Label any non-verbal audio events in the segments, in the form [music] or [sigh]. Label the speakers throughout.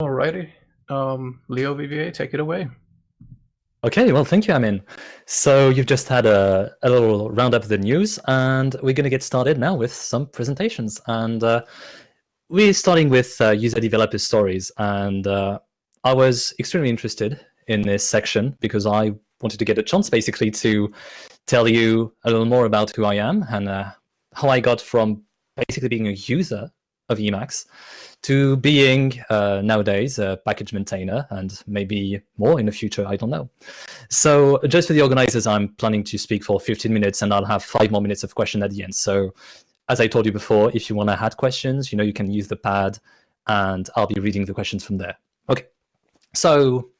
Speaker 1: Alrighty. Um, Leo Vivier, take it away.
Speaker 2: Okay, well, thank you, Amin. So you've just had a, a little roundup of the news, and we're going to get started now with some presentations. And uh, we're starting with uh, user developer stories. And uh, I was extremely interested in this section because I wanted to get a chance basically to tell you a little more about who I am and uh, how I got from basically being a user of Emacs to being uh, nowadays a package maintainer and maybe more in the future, I don't know. So just for the organizers, I'm planning to speak for 15 minutes and I'll have five more minutes of question at the end. So as I told you before, if you want to add questions, you know, you can use the pad and I'll be reading the questions from there. Okay, so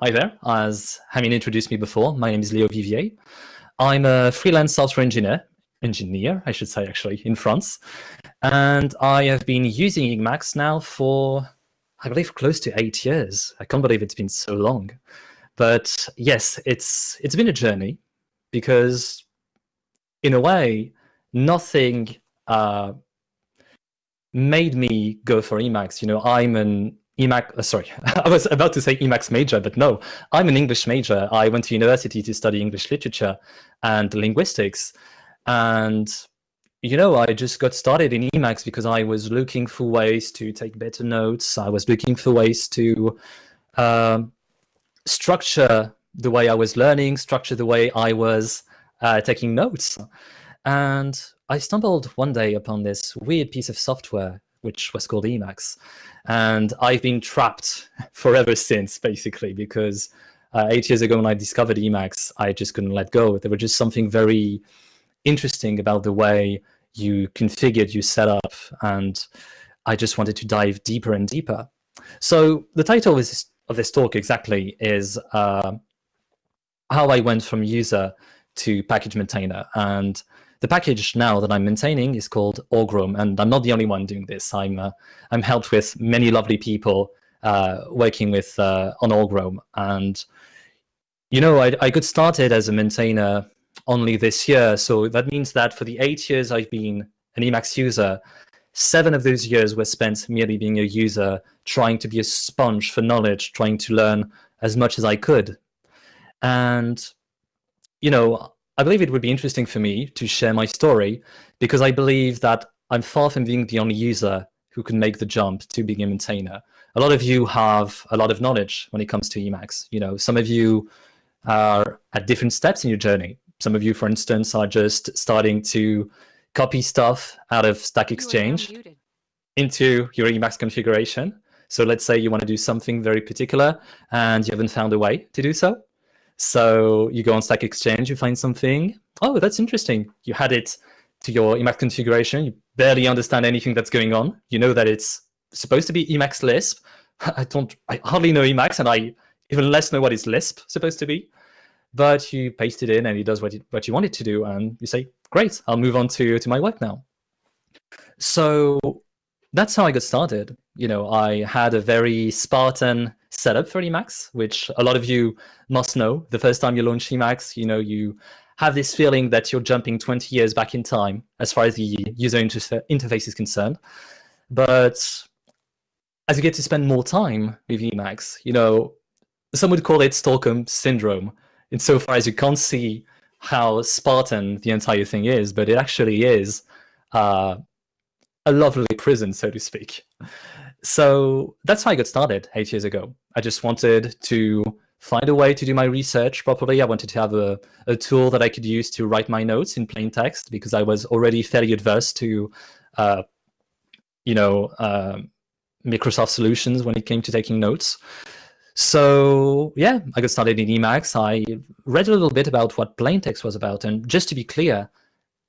Speaker 2: hi there. As Amin introduced me before, my name is Leo Vivier. I'm a freelance software engineer engineer, I should say, actually, in France. And I have been using Emacs now for, I believe, close to eight years. I can't believe it's been so long. But yes, it's it's been a journey because, in a way, nothing uh, made me go for Emacs. You know, I'm an Emacs, uh, sorry, [laughs] I was about to say Emacs major, but no, I'm an English major. I went to university to study English literature and linguistics. And, you know, I just got started in Emacs because I was looking for ways to take better notes. I was looking for ways to uh, structure the way I was learning, structure the way I was uh, taking notes. And I stumbled one day upon this weird piece of software, which was called Emacs. And I've been trapped [laughs] forever since, basically, because uh, eight years ago when I discovered Emacs, I just couldn't let go. There was just something very interesting about the way you configured your setup, and I just wanted to dive deeper and deeper. So the title of this, of this talk exactly is uh, how I went from user to package maintainer. And the package now that I'm maintaining is called Org-roam, and I'm not the only one doing this. I'm uh, I'm helped with many lovely people uh, working with uh, on Org-roam, and you know I, I got started as a maintainer only this year. So that means that for the eight years I've been an Emacs user, seven of those years were spent merely being a user, trying to be a sponge for knowledge, trying to learn as much as I could. And, you know, I believe it would be interesting for me to share my story because I believe that I'm far from being the only user who can make the jump to being a maintainer. A lot of you have a lot of knowledge when it comes to Emacs. You know, some of you are at different steps in your journey. Some of you, for instance, are just starting to copy stuff out of Stack Exchange into your Emacs configuration. So let's say you want to do something very particular and you haven't found a way to do so. So you go on Stack Exchange, you find something. Oh, that's interesting. You had it to your Emacs configuration. You barely understand anything that's going on. You know that it's supposed to be Emacs Lisp. [laughs] I don't, I hardly know Emacs and I even less know what is Lisp supposed to be but you paste it in and it does what you, what you want it to do. And you say, great, I'll move on to, to my work now. So that's how I got started. You know, I had a very Spartan setup for Emacs, which a lot of you must know. The first time you launch Emacs, you know, you have this feeling that you're jumping 20 years back in time as far as the user inter interface is concerned. But as you get to spend more time with Emacs, you know, some would call it Stockholm syndrome, insofar as you can't see how Spartan the entire thing is, but it actually is uh, a lovely prison, so to speak. So that's how I got started eight years ago. I just wanted to find a way to do my research properly. I wanted to have a, a tool that I could use to write my notes in plain text because I was already fairly adverse to, uh, you know, uh, Microsoft solutions when it came to taking notes. So yeah, I got started in Emacs. I read a little bit about what plain text was about. And just to be clear,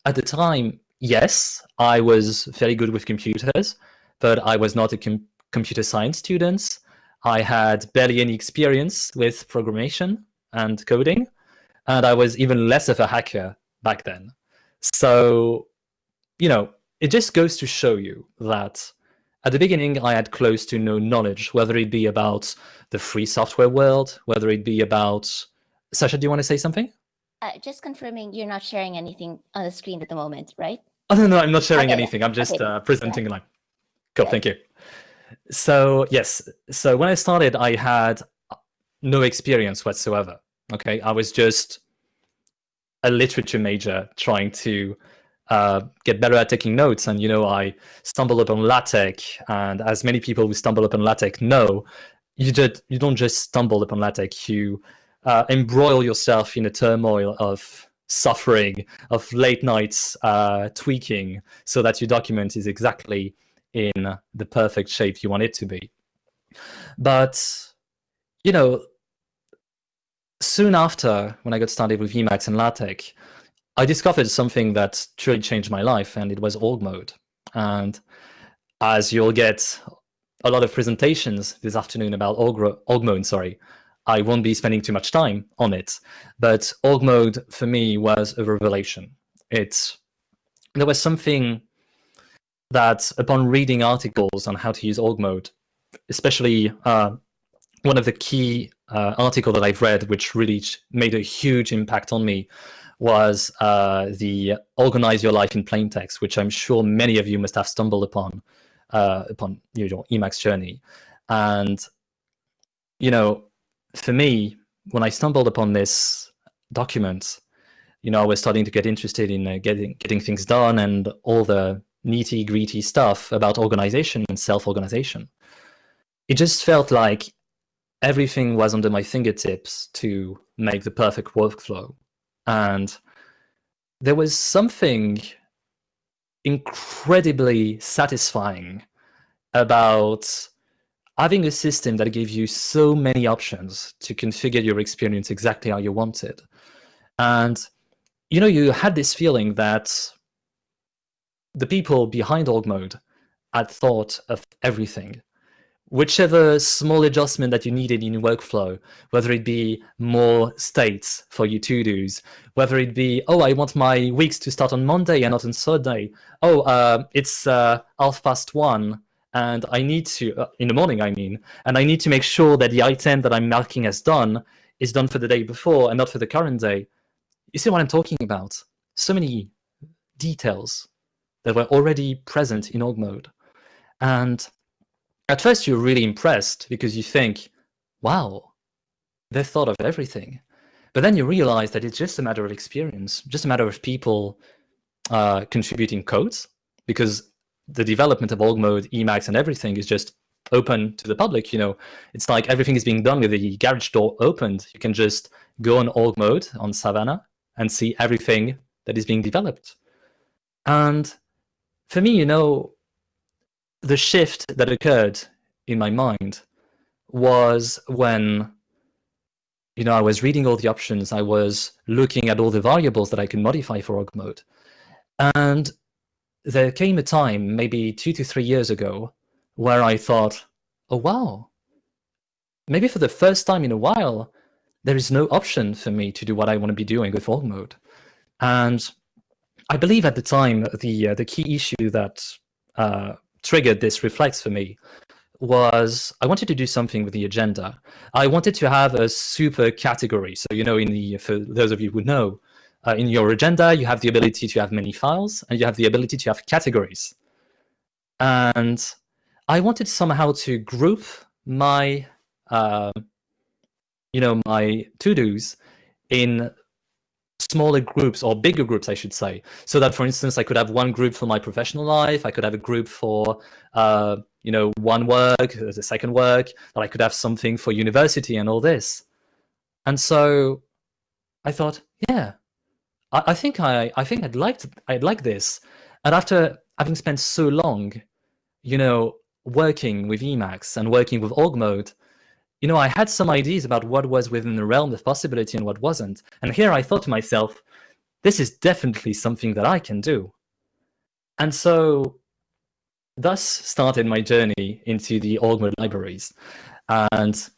Speaker 2: at the time, yes, I was very good with computers, but I was not a com computer science student. I had barely any experience with programmation and coding, and I was even less of a hacker back then. So, you know, it just goes to show you that at the beginning, I had close to no knowledge, whether it be about the free software world, whether it be about... Sasha, do you want to say something?
Speaker 3: Uh, just confirming you're not sharing anything on the screen at the moment, right?
Speaker 2: Oh, no, no, I'm not sharing okay. anything. I'm just okay. uh, presenting yeah. like, cool, thank you. So yes, so when I started, I had no experience whatsoever. Okay, I was just a literature major trying to uh, get better at taking notes. And you know, I stumbled upon LaTeX, and as many people who stumble upon LaTeX know, you just you don't just stumble upon LaTeX. You uh, embroil yourself in a turmoil of suffering, of late nights uh, tweaking, so that your document is exactly in the perfect shape you want it to be. But you know, soon after, when I got started with Emacs and LaTeX, I discovered something that truly changed my life, and it was org mode. And as you'll get a lot of presentations this afternoon about org, org mode, sorry, I won't be spending too much time on it. But org mode for me was a revelation. It's there was something that upon reading articles on how to use org mode, especially uh, one of the key uh, article that I've read, which really made a huge impact on me, was uh, the "Organize Your Life in Plain Text," which I'm sure many of you must have stumbled upon uh, upon your Emacs journey. And you know, for me, when I stumbled upon this document, you know, I was starting to get interested in uh, getting getting things done and all the nitty gritty stuff about organization and self organization. It just felt like everything was under my fingertips to make the perfect workflow. And there was something incredibly satisfying about having a system that gives you so many options to configure your experience exactly how you want it. And, you know, you had this feeling that the people behind org mode had thought of everything whichever small adjustment that you needed in your workflow, whether it be more states for your to-dos, whether it be, oh, I want my weeks to start on Monday and not on Sunday. Oh, uh, it's uh, half past one and I need to, uh, in the morning, I mean, and I need to make sure that the item that I'm marking as done is done for the day before and not for the current day. You see what I'm talking about? So many details that were already present in org mode. And at first, you're really impressed because you think, wow, they thought of everything. But then you realize that it's just a matter of experience, just a matter of people uh, contributing codes, because the development of org mode, Emacs, and everything is just open to the public. You know, it's like everything is being done with the garage door opened. You can just go on org mode on Savannah and see everything that is being developed. And for me, you know, the shift that occurred in my mind was when you know I was reading all the options, I was looking at all the variables that I can modify for org mode. And there came a time, maybe two to three years ago, where I thought, oh wow, maybe for the first time in a while, there is no option for me to do what I want to be doing with org mode. And I believe at the time, the, uh, the key issue that uh, triggered this reflex for me was I wanted to do something with the agenda. I wanted to have a super category. So, you know, in the for those of you who know, uh, in your agenda, you have the ability to have many files and you have the ability to have categories. And I wanted somehow to group my, uh, you know, my to-dos in smaller groups or bigger groups, I should say. So that, for instance, I could have one group for my professional life. I could have a group for, uh, you know, one work, the second work, that I could have something for university and all this. And so I thought, yeah, I, I think I, I think I'd like to, I'd like this. And after having spent so long, you know, working with Emacs and working with org mode, you know, I had some ideas about what was within the realm of possibility and what wasn't. And here I thought to myself, this is definitely something that I can do. And so thus started my journey into the org mode libraries. And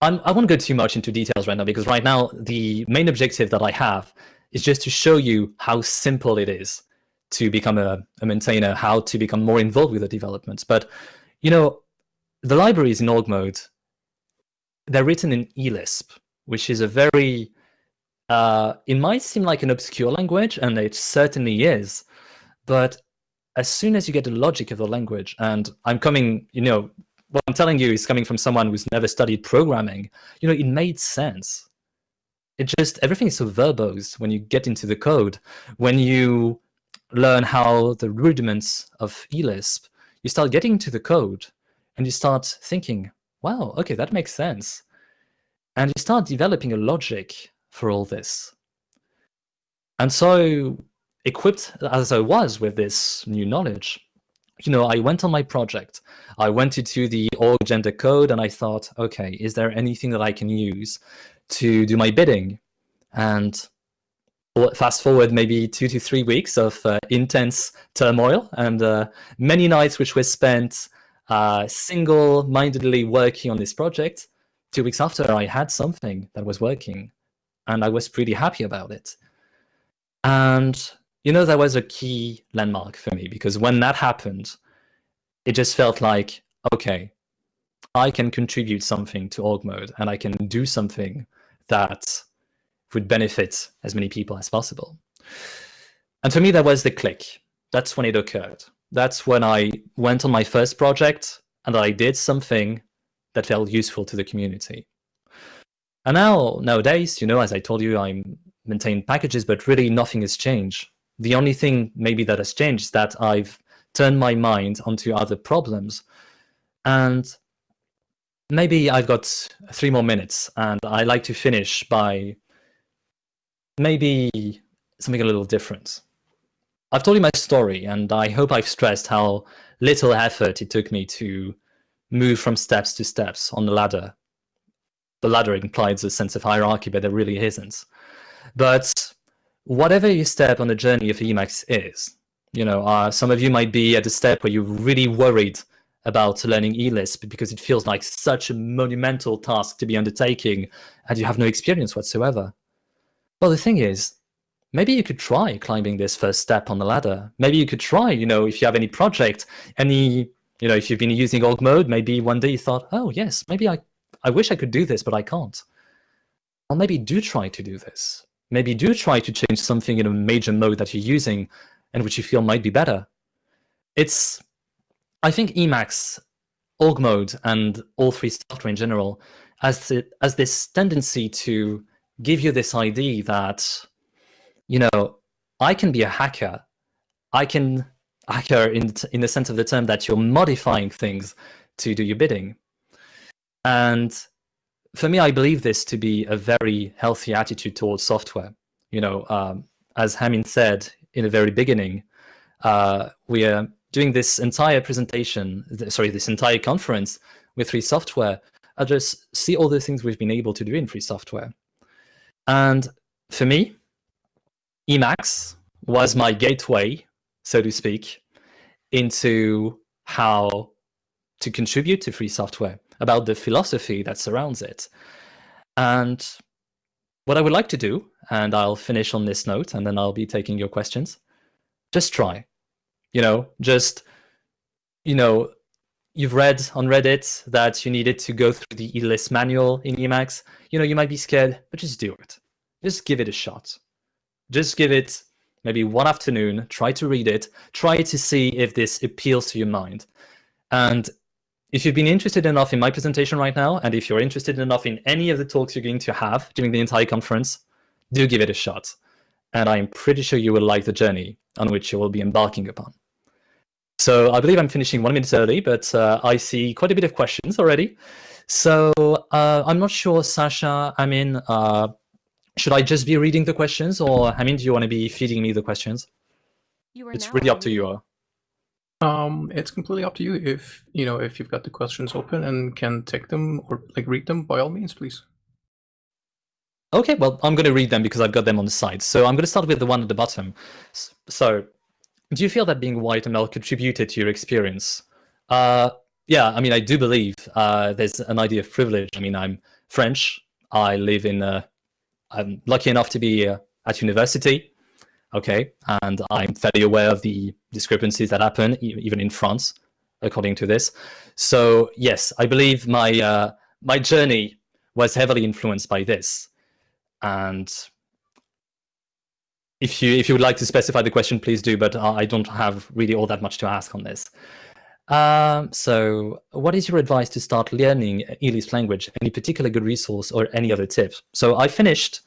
Speaker 2: I'm, I won't go too much into details right now because right now the main objective that I have is just to show you how simple it is to become a, a maintainer, how to become more involved with the developments. But, you know, the libraries in org mode they're written in eLisp, which is a very, uh, it might seem like an obscure language, and it certainly is, but as soon as you get the logic of the language, and I'm coming, you know, what I'm telling you is coming from someone who's never studied programming, you know, it made sense. It just, everything is so verbose when you get into the code. When you learn how the rudiments of ELISP, you start getting into the code and you start thinking, wow, okay, that makes sense. And you start developing a logic for all this. And so equipped as I was with this new knowledge, you know, I went on my project. I went into the org-agenda code and I thought, okay, is there anything that I can use to do my bidding? And fast forward maybe two to three weeks of uh, intense turmoil and uh, many nights which were spent uh, single-mindedly working on this project. Two weeks after, I had something that was working, and I was pretty happy about it. And you know, that was a key landmark for me because when that happened, it just felt like, okay, I can contribute something to org mode and I can do something that would benefit as many people as possible. And for me, that was the click. That's when it occurred. That's when I went on my first project and I did something that felt useful to the community. And now, nowadays, you know, as I told you, I maintain packages, but really nothing has changed. The only thing maybe that has changed is that I've turned my mind onto other problems. And maybe I've got three more minutes and I like to finish by maybe something a little different. I've told you my story and I hope I've stressed how little effort it took me to move from steps to steps on the ladder. The ladder implies a sense of hierarchy, but there really isn't. But whatever your step on the journey of Emacs is, you know, uh, some of you might be at a step where you're really worried about learning ELISP because it feels like such a monumental task to be undertaking and you have no experience whatsoever. Well, the thing is, maybe you could try climbing this first step on the ladder. Maybe you could try, you know, if you have any project, any, you know, if you've been using org mode, maybe one day you thought, oh yes, maybe I, I wish I could do this, but I can't. Or maybe do try to do this maybe do try to change something in a major mode that you're using and which you feel might be better. It's, I think Emacs, org mode, and all three software in general has, the, has this tendency to give you this idea that, you know, I can be a hacker. I can hacker in, in the sense of the term that you're modifying things to do your bidding. And for me, I believe this to be a very healthy attitude towards software. You know, um, as Amin said in the very beginning, uh, we are doing this entire presentation, sorry, this entire conference with free software. I just see all the things we've been able to do in free software. And for me, Emacs was my gateway, so to speak, into how to contribute to free software about the philosophy that surrounds it. And what I would like to do, and I'll finish on this note, and then I'll be taking your questions, just try. You know, just, you know, you've read on Reddit that you needed to go through the ELISP manual in Emacs. You know, you might be scared, but just do it. Just give it a shot. Just give it maybe one afternoon, try to read it, try to see if this appeals to your mind. And if you've been interested enough in my presentation right now, and if you're interested enough in any of the talks you're going to have during the entire conference, do give it a shot. And I'm pretty sure you will like the journey on which you will be embarking upon. So I believe I'm finishing one minute early, but uh, I see quite a bit of questions already. So uh, I'm not sure, Sasha, I mean, uh, should I just be reading the questions or, I mean, do you want to be feeding me the questions? it's really up to you.
Speaker 1: Um, it's completely up to you if you know if you've got the questions open and can take them or like read them. By all means, please.
Speaker 2: Okay, well, I'm going to read them because I've got them on the side. So I'm going to start with the one at the bottom. So, do you feel that being white ML contributed to your experience? Uh, yeah, I mean, I do believe uh, there's an idea of privilege. I mean, I'm French. I live in. Uh, I'm lucky enough to be uh, at university okay? And I'm fairly aware of the discrepancies that happen, even in France, according to this. So yes, I believe my, uh, my journey was heavily influenced by this. And if you if you would like to specify the question, please do. But I don't have really all that much to ask on this. Um, so, what is your advice to start learning eLisp language? Any particular good resource or any other tips? So, I finished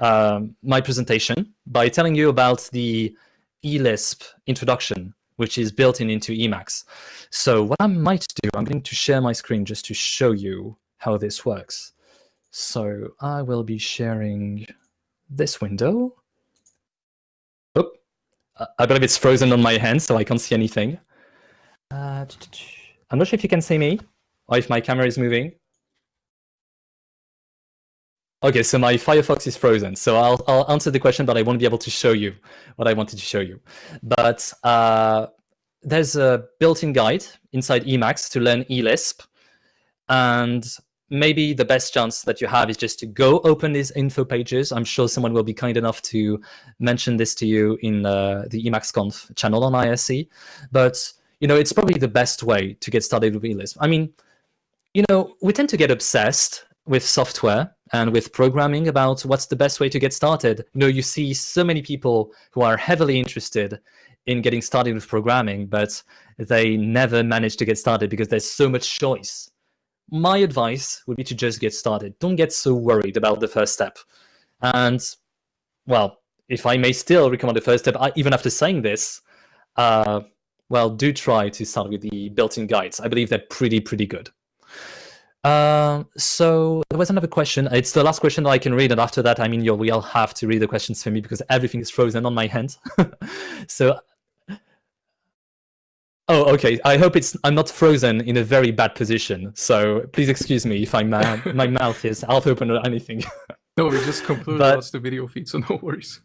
Speaker 2: um, my presentation by telling you about the eLisp introduction, which is built in into Emacs. So, what I might do, I'm going to share my screen just to show you how this works. So, I will be sharing this window. Oh, I believe it's frozen on my hand, so I can't see anything. Uh, I'm not sure if you can see me or if my camera is moving. Okay, so my Firefox is frozen, so I'll, I'll answer the question, but I won't be able to show you what I wanted to show you. But uh, there's a built-in guide inside Emacs to learn eLisp, and maybe the best chance that you have is just to go open these info pages. I'm sure someone will be kind enough to mention this to you in uh, the EmacsConf channel on IRC, but you know, it's probably the best way to get started with eLisp. I mean, you know, we tend to get obsessed with software and with programming about what's the best way to get started. You know, you see so many people who are heavily interested in getting started with programming, but they never manage to get started because there's so much choice. My advice would be to just get started. Don't get so worried about the first step. And, well, if I may still recommend the first step, I, even after saying this, uh, well, do try to start with the built-in guides. I believe they're pretty, pretty good. Uh, so there was another question. It's the last question that I can read, and after that, I mean, you'll we'll have to read the questions for me because everything is frozen on my hand. [laughs] so, oh, okay. I hope it's I'm not frozen in a very bad position. So please excuse me if I'm uh, [laughs] my mouth is half open or anything.
Speaker 1: no, we just completely but, lost the video feed, so no worries.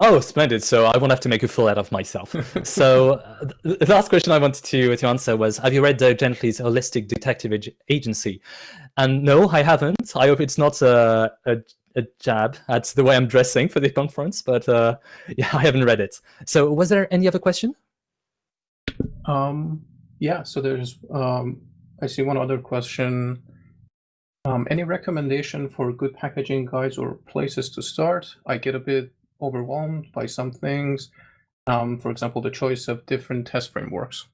Speaker 2: Oh, splendid. So I won't have to make a fool out of myself. [laughs] so uh, the last question I wanted to, to answer was, have you read Dirk Gently's Holistic Detective Agency? And no, I haven't. I hope it's not a, a, a jab at the way I'm dressing for the conference, but uh, [laughs] yeah, I haven't read it. So was there any other question?
Speaker 1: Um, yeah, so there's, um, I see one other question. Um, any recommendation for good packaging guides or places to start? I get a bit overwhelmed by some things. Um, for example, the choice of different test frameworks.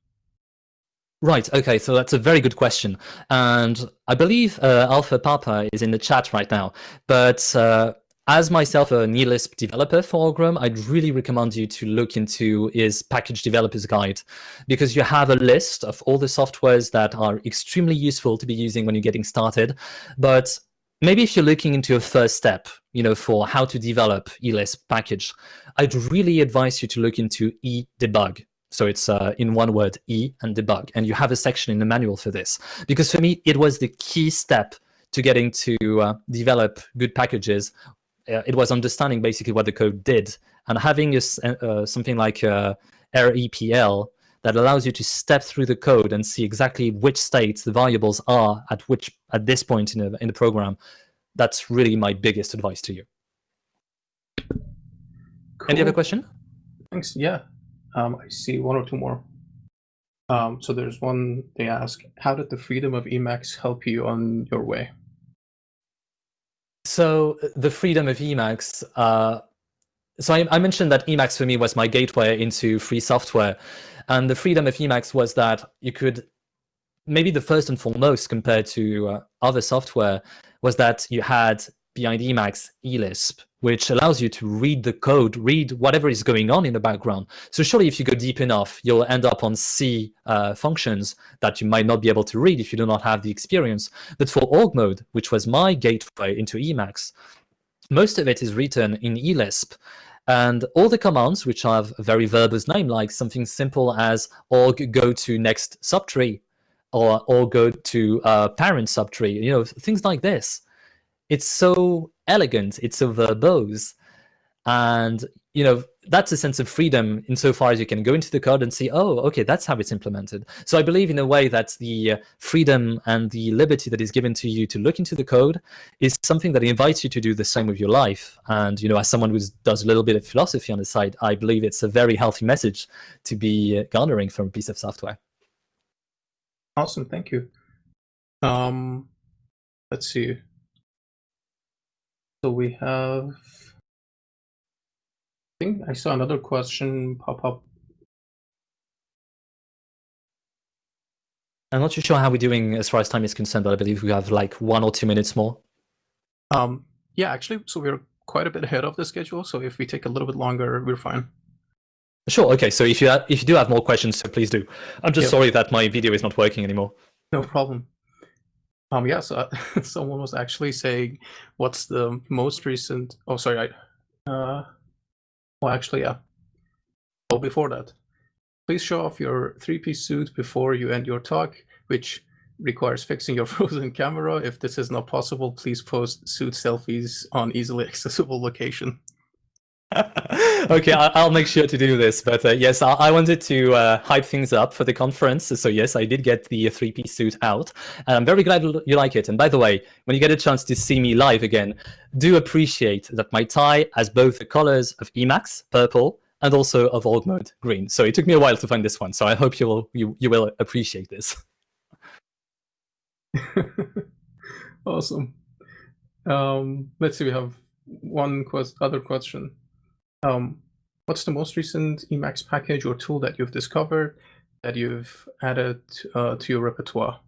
Speaker 2: Right. Okay. So that's a very good question, and I believe uh, alphapapa is in the chat right now. But uh, as myself a eLisp developer for Org-roam, I'd really recommend you to look into his package developers guide because you have a list of all the softwares that are extremely useful to be using when you're getting started. But maybe if you're looking into a first step, you know, for how to develop eLisp package, I'd really advise you to look into e debug. So it's uh, in one word, E and debug. And you have a section in the manual for this. Because for me, it was the key step to getting to uh, develop good packages. Uh, it was understanding basically what the code did. And having a, uh, something like uh, REPL that allows you to step through the code and see exactly which states the variables are at which at this point in, a, in the program. That's really my biggest advice to you. Cool. Any other question?
Speaker 1: Thanks. Yeah, um, I see one or two more. Um, so there's one they ask, how did the freedom of Emacs help you on your way?
Speaker 2: So the freedom of Emacs, uh, so I, I, mentioned that Emacs for me was my gateway into free software. And the freedom of Emacs was that you could, maybe the first and foremost compared to uh, other software, was that you had behind Emacs eLisp, which allows you to read the code, read whatever is going on in the background. So surely if you go deep enough, you'll end up on C uh, functions that you might not be able to read if you do not have the experience. But for org mode, which was my gateway into Emacs, most of it is written in eLisp. And all the commands, which have a very verbose name, like something simple as org go to next subtree, or or go to uh, parent subtree, you know, things like this. It's so elegant, it's so verbose, and you know that's a sense of freedom insofar as you can go into the code and see, oh, okay, that's how it's implemented. So I believe in a way that the uh, freedom and the liberty that is given to you to look into the code is something that invites you to do the same with your life. And, you know, as someone who does a little bit of philosophy on the side, I believe it's a very healthy message to be garnering from a piece of software.
Speaker 1: Awesome, thank you. Um, let's see. So we have I think I saw another question pop up.
Speaker 2: I'm not too sure how we're doing as far as time is concerned, but I believe we have like one or two minutes more.
Speaker 1: Um, yeah, actually, so we're quite a bit ahead of the schedule. So if we take a little bit longer, we're fine.
Speaker 2: Sure. Okay. So if you ha- if you do have more questions, so please do. I'm just
Speaker 1: Yep.
Speaker 2: sorry that my video is not working anymore.
Speaker 1: No problem. Um, yeah, so [laughs] someone was actually saying, what's the most recent? Oh, sorry, I. Uh, well, actually, yeah. Oh, before that, please show off your three-piece suit before you end your talk, which requires fixing your [laughs] frozen camera. If this is not possible, please post suit selfies on easily accessible location. [laughs]
Speaker 2: okay, I'll make sure to do this. But uh, yes, I-, wanted to uh, hype things up for the conference. So yes, I did get the three-piece suit out, and I'm very glad you like it. And by the way, when you get a chance to see me live again, do appreciate that my tie has both the colors of Emacs, purple, and also of org mode, green. So it took me a while to find this one. So I hope you will you, you will appreciate this. [laughs]
Speaker 1: awesome. Um, let's see, we have one quest- other question. Um, what's the most recent Emacs package or tool that you've discovered that you've added uh, to your repertoire?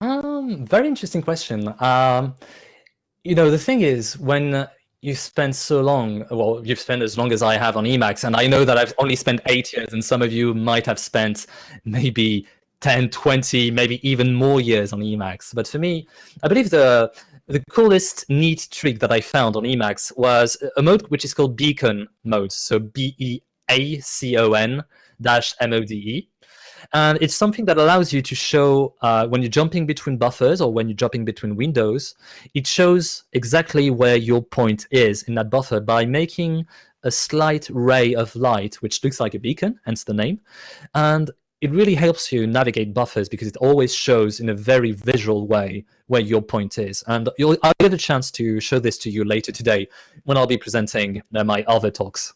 Speaker 2: Um, very interesting question. Um, you know, the thing is, when you spend so long, well, you've spent as long as I have on Emacs, and I know that I've only spent eight years, and some of you might have spent maybe 10, 20, maybe even more years on Emacs. But for me, I believe the the coolest neat trick that I found on Emacs was a mode which is called Beacon mode. So B E A C O N dash M O D E. And it's something that allows you to show uh, when you're jumping between buffers or when you're jumping between windows, it shows exactly where your point is in that buffer by making a slight ray of light, which looks like a beacon, hence the name. And it really helps you navigate buffers because it always shows in a very visual way where your point is. And you'll, I'll get a chance to show this to you later today when I'll be presenting uh, my other talks.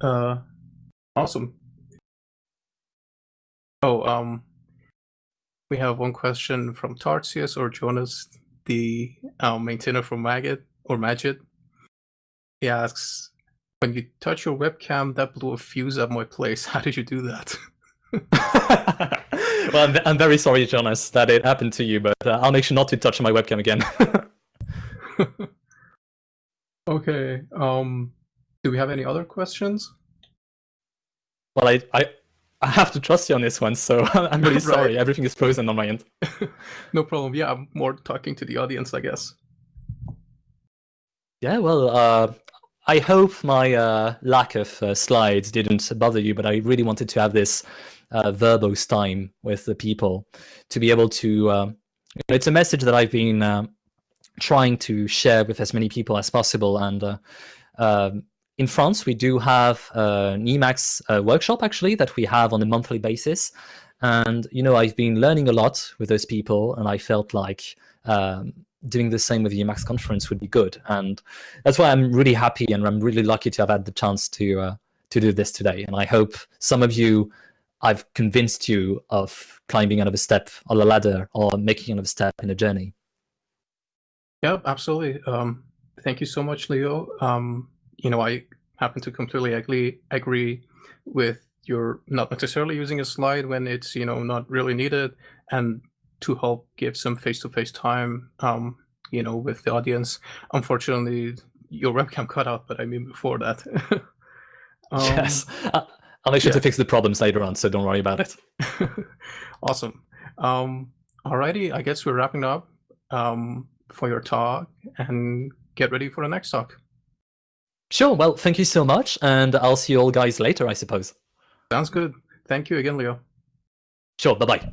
Speaker 1: Uh, awesome. Oh, um, we have one question from Tarsius or Jonas, the uh, maintainer from Maggot or Magit. He asks, when you touch your webcam, that blew a fuse at my place. [laughs] How did you do that? [laughs]
Speaker 2: well, I'm, I'm, very sorry, Jonas, that it happened to you, but uh, I'll make sure not to touch my webcam again. [laughs]
Speaker 1: okay. Um, do we have any other questions?
Speaker 2: Well, I, I, I have to trust you on this one, so I'm really
Speaker 1: Right.
Speaker 2: sorry. Everything is frozen on my end.
Speaker 1: no problem. Yeah, I'm more talking to the audience, I guess.
Speaker 2: Yeah, well, uh, I hope my uh, lack of uh, slides didn't bother you, but I really wanted to have this uh, verbose time with the people to be able to. Um, it's a message that I've been um, trying to share with as many people as possible. And uh, um, in France, we do have uh, an Emacs uh, workshop actually that we have on a monthly basis. And you know, I've been learning a lot with those people, and I felt like. Um, doing the same with the Emacs conference would be good. And that's why I'm really happy and I'm really lucky to have had the chance to uh, to do this today. And I hope some of you, I've convinced you of climbing another step on the ladder or making another step in a journey.
Speaker 1: Yeah, absolutely. Um, thank you so much, Leo. Um, you know, I happen to completely agree agree with your not necessarily using a slide when it's you know not really needed, and to help give some face-to-face time, um, you know, with the audience. Unfortunately, your webcam cut out, but I mean before that. [laughs] Um,
Speaker 2: yes, I'll make sure
Speaker 1: yeah.
Speaker 2: to fix the problems later on, so don't worry about it. [laughs]
Speaker 1: awesome. Um, alrighty, I guess we're wrapping up um, for your talk and get ready for the next talk.
Speaker 2: Sure. Well, thank you so much, and I'll see you all guys later, I suppose.
Speaker 1: Sounds good. Thank you again, Leo.
Speaker 2: Sure. Bye bye.